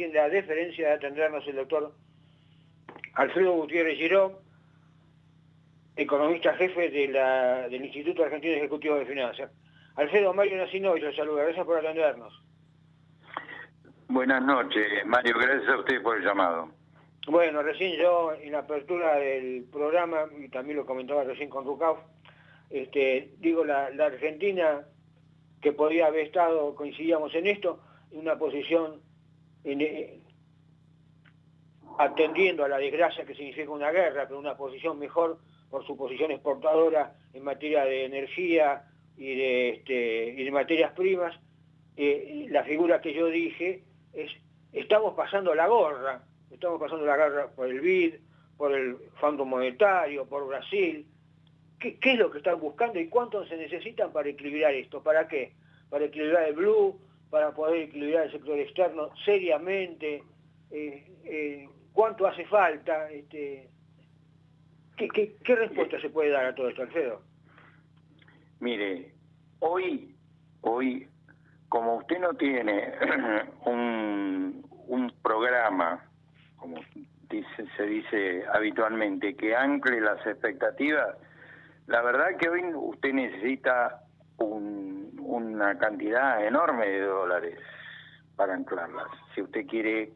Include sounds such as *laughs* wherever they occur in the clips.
tiene la deferencia de atendernos el doctor Alfredo Gutiérrez Girón, economista jefe del Instituto Argentino Ejecutivo de Finanzas. Alfredo Mario Nacino, y los saluda. Gracias por atendernos. Buenas noches, Mario. Gracias a usted por el llamado. Bueno, recién yo en la apertura del programa, y también lo comentaba recién con Rucauf, este, digo, la, Argentina que podía haber estado, coincidíamos en esto, en una posición eh, atendiendo a la desgracia que significa una guerra, pero una posición mejor por su posición exportadora en materia de energía y de, este, materias primas. Eh, la figura que yo dije es, estamos pasando la gorra, estamos pasando la guerra por el BID, por el Fondo Monetario, por Brasil, ¿Qué, es lo que están buscando y cuánto se necesitan para equilibrar esto? ¿Para qué? Para equilibrar el blue, para poder equilibrar el sector externo seriamente. Eh, eh, ¿Cuánto hace falta? Este, ¿qué, respuesta se puede dar a todo esto, Alfredo? Mire, hoy, hoy, como usted no tiene *clears throat* un, un programa, como dice, se dice habitualmente, que ancle las expectativas, la verdad que hoy usted necesita una cantidad enorme de dólares para anclarlas. Si usted quiere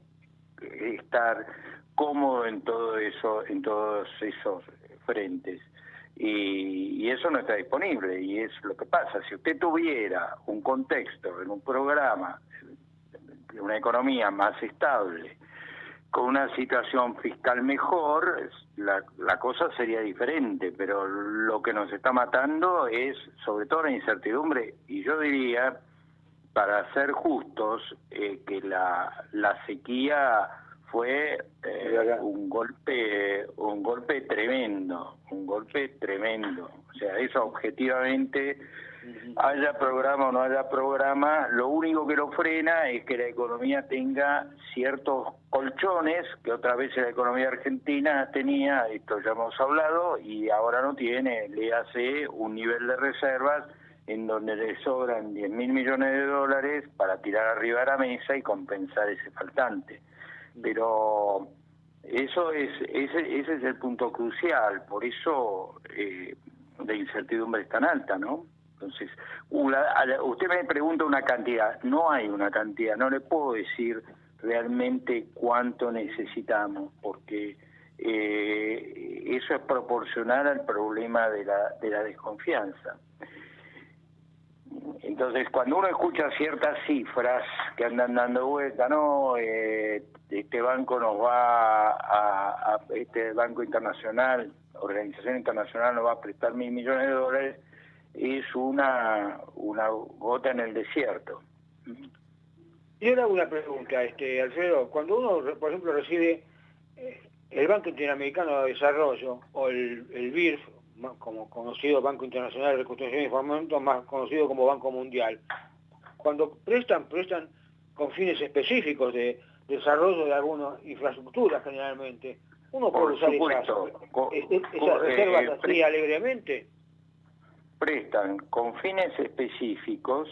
estar cómodo en todo eso, en todos esos frentes. Y, eso no está disponible y es lo que pasa. Si usted tuviera un contexto en un programa, una economía más estable, con una situación fiscal mejor, la, la, cosa sería diferente, pero lo que nos está matando es sobre todo la incertidumbre y yo diría, para ser justos, eh, que la, la sequía fue eh, un golpe un golpe tremendo, un golpe tremendo. O sea, eso objetivamente haya programa o no haya programa, lo único que lo frena es que la economía tenga ciertos colchones que otra vez la economía argentina tenía, esto ya hemos hablado, y ahora no tiene, le hace un nivel de reservas en donde le sobran 10 mil millones de dólares para tirar arriba de la mesa y compensar ese faltante. Pero eso es ese, ese es el punto crucial, por eso eh, la incertidumbre es tan alta, ¿no? Entonces, usted me pregunta una cantidad, no hay una cantidad, no le puedo decir realmente cuánto necesitamos, porque eh, eso es proporcional al problema de la, de la desconfianza. Entonces, cuando uno escucha ciertas cifras que andan dando vuelta, no, eh, este banco nos va a, este banco internacional, organización internacional nos va a prestar mil millones de dólares, es una, una gota en el desierto. Y ahora una pregunta, este, Alfredo, cuando uno, por ejemplo, recibe eh, el Banco Interamericano de Desarrollo o el, el BIRF, como conocido Banco Internacional de Reconstrucción y Fomento, más conocido como Banco Mundial, cuando prestan, prestan con fines específicos de desarrollo de alguna infraestructura generalmente, uno puede usar esas, esas reservas así alegremente prestan con fines específicos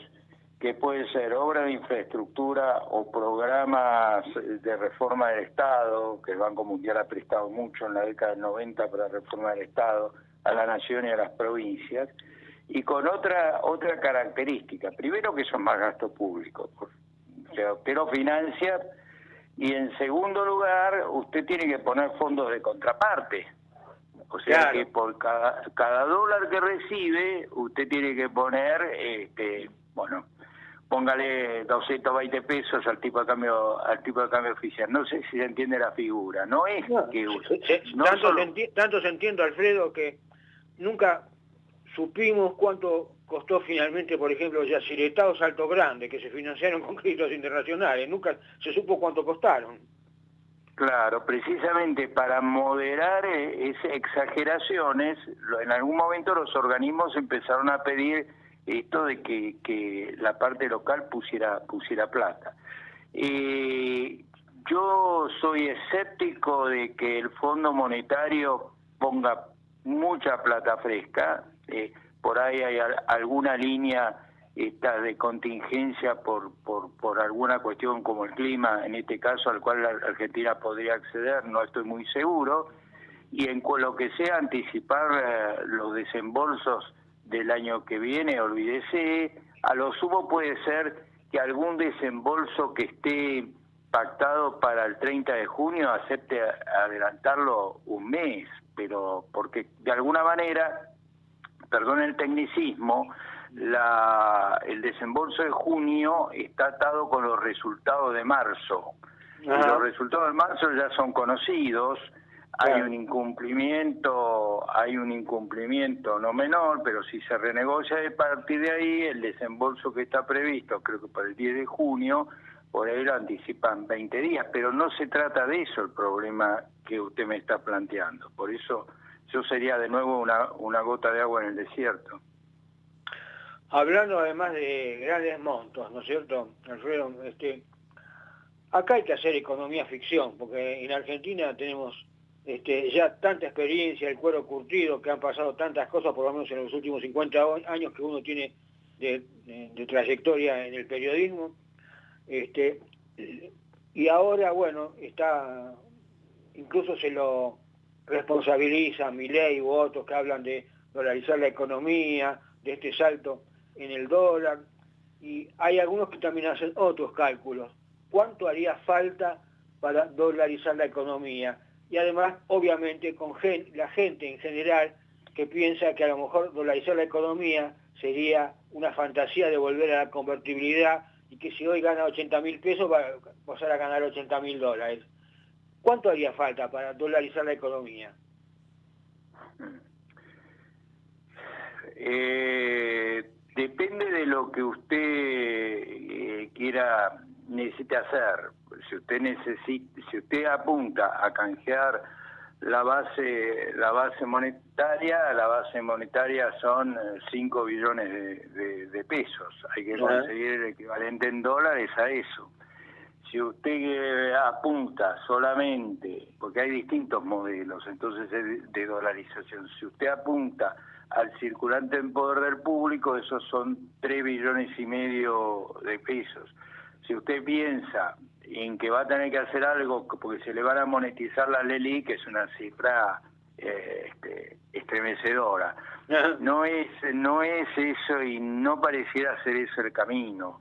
que pueden ser obra de infraestructura o programas de reforma del Estado, que el Banco Mundial ha prestado mucho en la década del 90 para reforma del Estado, a la nación y a las provincias, y con otra otra característica. Primero que son más gastos públicos, o sea, usted lo financia, y en segundo lugar, usted tiene que poner fondos de contraparte. O sea que por cada, cada dólar que recibe, usted tiene que poner, este, bueno, póngale 220 pesos al tipo de cambio al tipo de cambio oficial. No sé si se entiende la figura. No es que tanto, se tanto se entiende, Alfredo, que nunca supimos cuánto costó finalmente, por ejemplo, Yaciretados Salto Grande, que se financiaron *laughs* con créditos internacionales. Nunca se supo cuánto costaron. Claro, precisamente para moderar eh, esas exageraciones, en algún momento los organismos empezaron a pedir esto de que, que la parte local pusiera, pusiera plata. Eh, yo soy escéptico de que el Fondo Monetario ponga mucha plata fresca, eh, por ahí hay alguna línea está de contingencia por, por, por alguna cuestión como el clima, en este caso al cual la Argentina podría acceder, no estoy muy seguro, y en lo que sea anticipar eh, los desembolsos del año que viene, olvídese, a lo sumo puede ser que algún desembolso que esté pactado para el 30 de junio acepte adelantarlo un mes, pero porque de alguna manera, perdón el tecnicismo, la, el desembolso de junio está atado con los resultados de marzo. los resultados de marzo ya son conocidos, hay un incumplimiento, hay un incumplimiento no menor, pero si se renegocia de partir de ahí, el desembolso que está previsto, creo que para el 10 de junio, por ahí lo anticipan 20 días, pero no se trata de eso el problema que usted me está planteando. Por eso yo sería de nuevo una, una gota de agua en el desierto. Hablando además de grandes montos, ¿no es cierto, Alfredo? Este, acá hay que hacer economía ficción, porque en Argentina tenemos este, ya tanta experiencia, el cuero curtido, que han pasado tantas cosas, por lo menos en los últimos 50 años que uno tiene de, trayectoria en el periodismo. Este, y ahora, bueno, está, incluso se lo responsabiliza ley u otros que hablan de dolarizar la economía, de este salto en el dólar, y hay algunos que también hacen otros cálculos. ¿Cuánto haría falta para dolarizar la economía? y además, obviamente, con la gente en general que piensa que a lo mejor dolarizar la economía sería una fantasía de volver a la convertibilidad y que si hoy gana 80 mil pesos va a pasar a ganar 80 mil dólares. ¿Cuánto haría falta para dolarizar la economía? Eh, depende de lo que usted eh, quiera necesite hacer. Si usted necesita, si usted apunta a canjear la base la base monetaria, la base monetaria son 5 billones de, pesos. Hay que conseguir el equivalente en dólares a eso. Si usted apunta solamente, porque hay distintos modelos entonces de dolarización, si usted apunta al circulante en poder del público, esos son 3 billones y medio de pesos si usted piensa en que va a tener que hacer algo porque se le van a monetizar la Leli, que es una cifra eh, este, estremecedora, *laughs* no es no es eso y no pareciera ser eso el camino.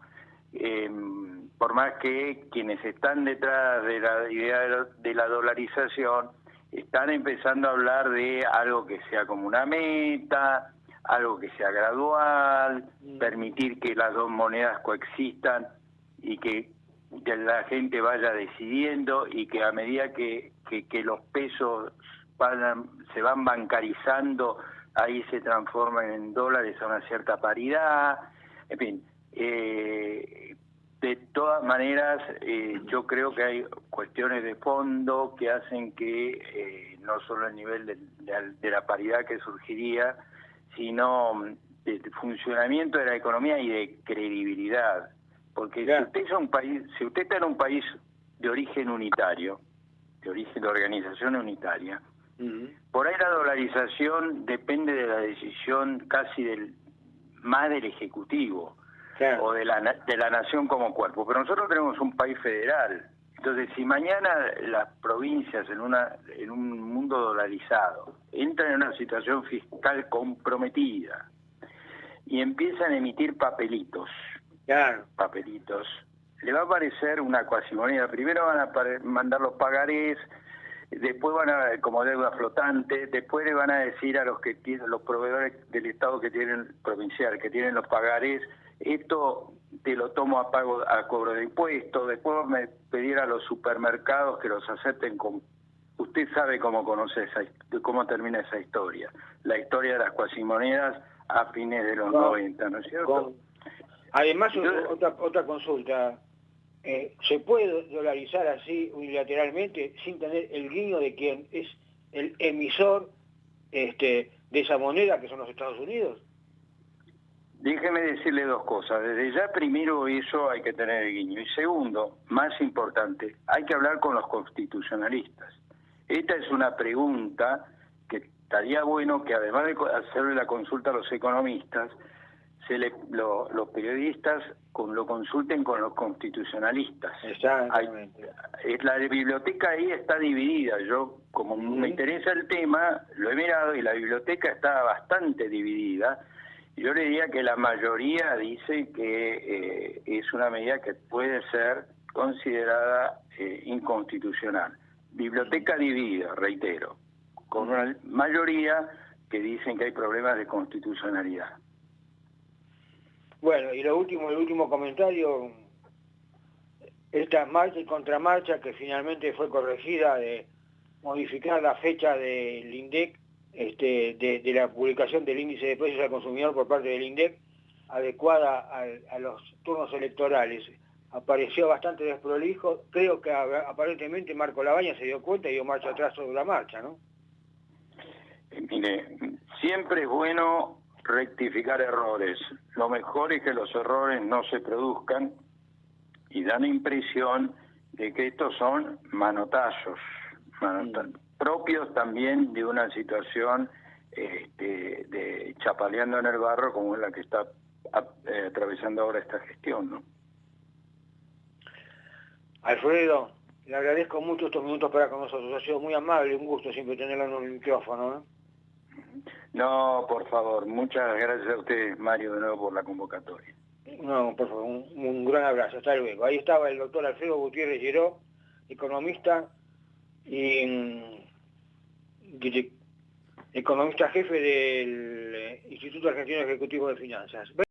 Em, por más que quienes están detrás de la idea de la dolarización están empezando a hablar de algo que sea como una meta, algo que sea gradual, mm. permitir que las dos monedas coexistan y que, la gente vaya decidiendo y que a medida que, que, los pesos se van bancarizando, ahí se transforman en dólares a una cierta paridad, en fin. Eh, de todas maneras, eh, yo creo que hay cuestiones de fondo que hacen que eh, no solo el nivel de, de, la paridad que surgiría, sino de funcionamiento de la economía y de credibilidad. Porque si usted es un país, si usted está en un país de origen unitario, de origen de organización unitaria, por ahí la dolarización depende de la decisión casi del más del ejecutivo o de la de la nación como cuerpo. Pero nosotros tenemos un país federal. Entonces, si mañana las provincias en una en un mundo dolarizado entran en una situación fiscal comprometida y empiezan a emitir papelitos papelitos, le va a aparecer una cuasimoneda. Primero van a mandar los pagarés, después van a, como deuda flotante, después le van a decir a los que tienen, los proveedores del Estado que tienen, provincial, que tienen los pagarés, esto te lo tomo a pago, a cobro de impuestos, después me pedir a los supermercados que los acepten con usted sabe cómo conoce esa, cómo termina esa historia, la historia de las cuasimonedas a fines de los 90, ¿no es cierto? Además, otra, otra consulta. Eh, ¿Se puede dolarizar así unilateralmente sin tener el guiño de quien es el emisor este, de esa moneda que son los Estados Unidos? Déjeme decirle dos cosas. Desde ya primero eso hay que tener el guiño. Y segundo, más importante, hay que hablar con los constitucionalistas. Esta es una pregunta que estaría bueno que además de hacerle la consulta a los economistas, se le, los periodistas con, lo consulten con los constitucionalistas. Exactamente. la biblioteca ahí está dividida. Yo, como me interesa el tema, lo he mirado y la biblioteca está bastante dividida. Yo le diría que la mayoría dice que eh, es una medida que puede ser considerada eh, inconstitucional. Biblioteca dividida, reitero, con una mayoría que dicen que hay problemas de constitucionalidad. Bueno, y lo último, el último comentario, esta marcha y contramarcha que finalmente fue corregida de modificar la fecha del INDEC, este, de, la publicación del índice de precios al consumidor por parte del INDEC, adecuada a, los turnos electorales. Apareció bastante desprolijo, creo que aparentemente Marco Labaña se dio cuenta y dio marcha atrás sobre la marcha, ¿no? Eh, mire, siempre es bueno rectificar errores. Lo mejor es que los errores no se produzcan y dan impresión de que estos son manotazos, propios también de una situación este, de chapaleando en el barro como es la que está eh, atravesando ahora esta gestión. ¿no? Alfredo, le agradezco mucho estos minutos para con nosotros, ha sido muy amable, un gusto siempre tenerlo en el micrófono. ¿no? No, por favor, muchas gracias a usted, Mario, de nuevo por la convocatoria. No, por favor, un, gran abrazo, hasta luego. Ahí estaba el doctor Alfredo Gutiérrez Lleró, economista y mm, economista jefe del Instituto Argentino Ejecutivo de Finanzas.